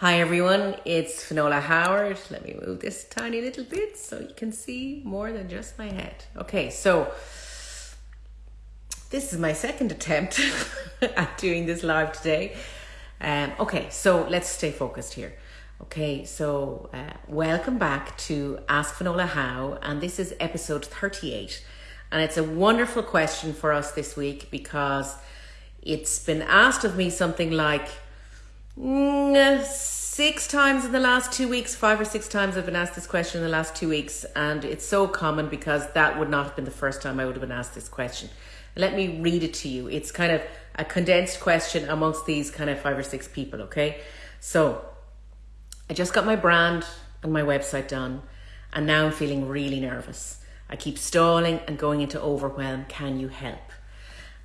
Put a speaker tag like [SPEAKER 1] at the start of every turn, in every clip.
[SPEAKER 1] Hi everyone, it's Finola Howard. Let me move this tiny little bit so you can see more than just my head. Okay, so this is my second attempt at doing this live today. Um, okay, so let's stay focused here. Okay, so uh, welcome back to Ask Finola How, and this is episode 38. And it's a wonderful question for us this week because it's been asked of me something like, six times in the last two weeks, five or six times I've been asked this question in the last two weeks, and it's so common because that would not have been the first time I would have been asked this question. Let me read it to you. It's kind of a condensed question amongst these kind of five or six people, okay? So, I just got my brand and my website done, and now I'm feeling really nervous. I keep stalling and going into overwhelm. Can you help?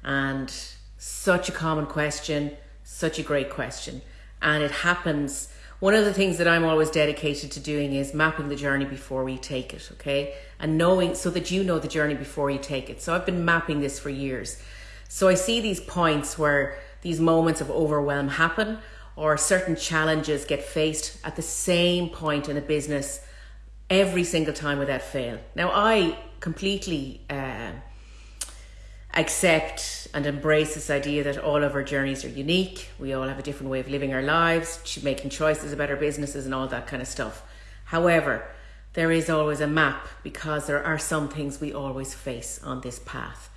[SPEAKER 1] And such a common question, such a great question and it happens. One of the things that I'm always dedicated to doing is mapping the journey before we take it, okay? And knowing so that you know the journey before you take it. So I've been mapping this for years. So I see these points where these moments of overwhelm happen or certain challenges get faced at the same point in a business every single time without fail. Now, I completely uh, accept and embrace this idea that all of our journeys are unique. We all have a different way of living our lives, making choices about our businesses, and all that kind of stuff. However, there is always a map because there are some things we always face on this path.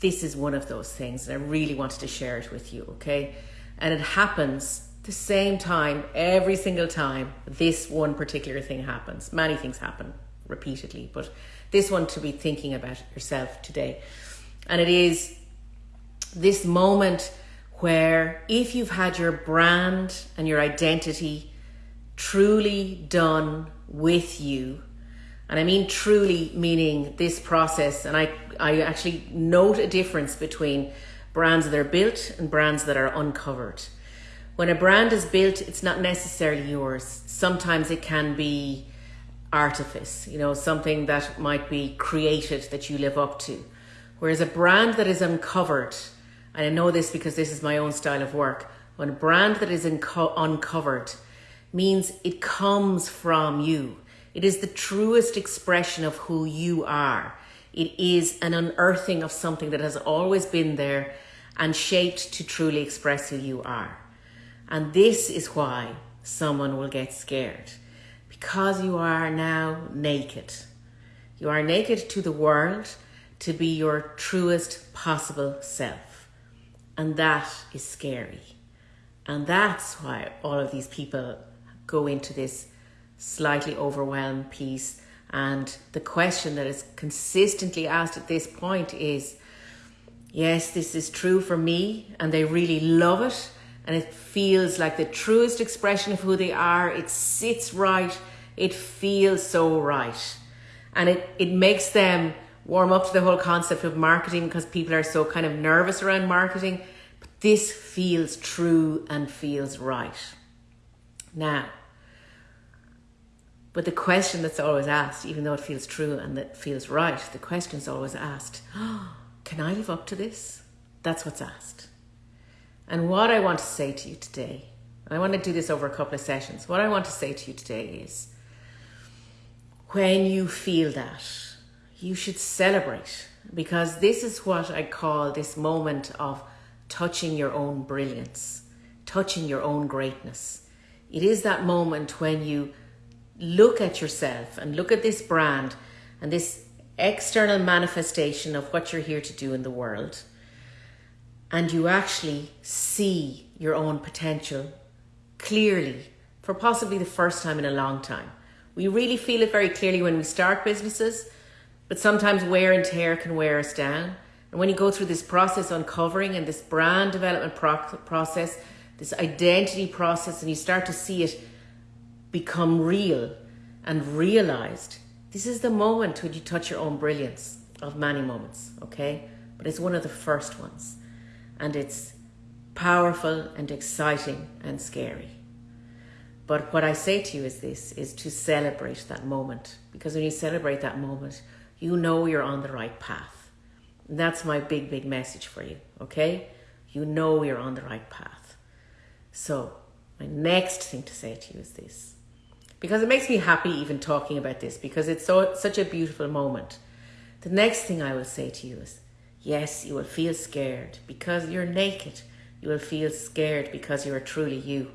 [SPEAKER 1] This is one of those things, and I really wanted to share it with you, okay? And it happens the same time every single time this one particular thing happens. Many things happen repeatedly, but this one to be thinking about yourself today. And it is this moment where if you've had your brand and your identity truly done with you, and I mean truly meaning this process, and I, I actually note a difference between brands that are built and brands that are uncovered. When a brand is built, it's not necessarily yours. Sometimes it can be artifice, you know, something that might be created that you live up to. Whereas a brand that is uncovered, and I know this because this is my own style of work, when a brand that is unco- uncovered means it comes from you. It is the truest expression of who you are. It is an unearthing of something that has always been there and shaped to truly express who you are. And this is why someone will get scared because you are now naked. You are naked to the world to be your truest possible self. And that is scary. And that's why all of these people go into this slightly overwhelmed piece. And the question that is consistently asked at this point is yes, this is true for me, and they really love it. And it feels like the truest expression of who they are. It sits right. It feels so right. And it, it makes them warm up to the whole concept of marketing because people are so kind of nervous around marketing. But this feels true and feels right. Now, but the question that's always asked, even though it feels true and that feels right, the question is always asked, oh, can I live up to this? That's what's asked. And what I want to say to you today, I want to do this over a couple of sessions. What I want to say to you today is when you feel that, you should celebrate because this is what I call this moment of touching your own brilliance, touching your own greatness. It is that moment when you look at yourself and look at this brand and this external manifestation of what you're here to do in the world, and you actually see your own potential clearly for possibly the first time in a long time. We really feel it very clearly when we start businesses but sometimes wear and tear can wear us down. And when you go through this process uncovering and this brand development pro- process, this identity process, and you start to see it become real and realized, this is the moment when you touch your own brilliance of many moments, okay? But it's one of the first ones. And it's powerful and exciting and scary. But what I say to you is this is to celebrate that moment. Because when you celebrate that moment, you know you're on the right path. That's my big, big message for you, okay? You know you're on the right path. So My next thing to say to you is this. Because it makes me happy even talking about this because it's so such a beautiful moment. The next thing I will say to you is yes, you will feel scared because you're naked. You will feel scared because you are truly you.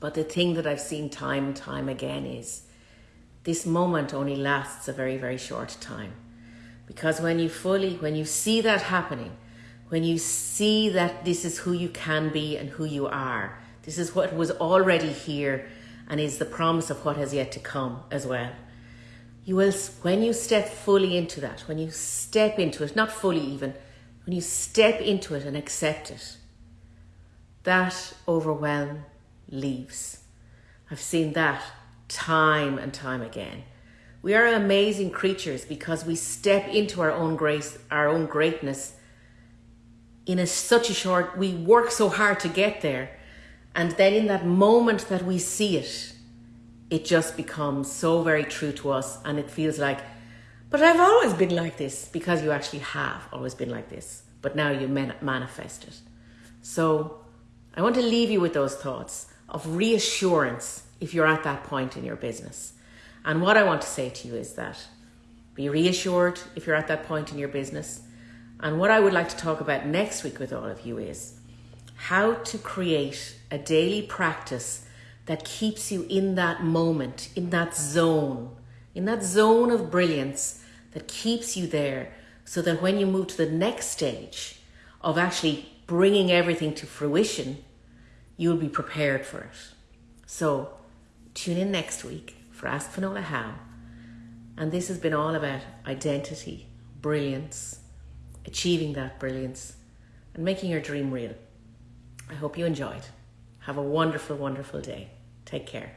[SPEAKER 1] But the thing that I've seen time and time again is this moment only lasts a very, very short time. Because when you fully, when you see that happening, when you see that this is who you can be and who you are, this is what was already here and is the promise of what has yet to come as well. You will, when you step fully into that, when you step into it, not fully even, when you step into it and accept it, that overwhelm leaves. I've seen that time and time again. We are amazing creatures because we step into our own grace, our own greatness in a, such a short, we work so hard to get there. And then in that moment that we see it, it just becomes so very true to us. And it feels like, but I've always been like this because you actually have always been like this. But now you man- manifest it. So I want to leave you with those thoughts of reassurance if you're at that point in your business. And what I want to say to you is that be reassured if you're at that point in your business. And what I would like to talk about next week with all of you is how to create a daily practice that keeps you in that moment, in that zone, in that zone of brilliance that keeps you there so that when you move to the next stage of actually bringing everything to fruition, you'll be prepared for it. So tune in next week for Ask Finola How. And this has been all about identity, brilliance, achieving that brilliance, and making your dream real. I hope you enjoyed. Have a wonderful, wonderful day. Take care.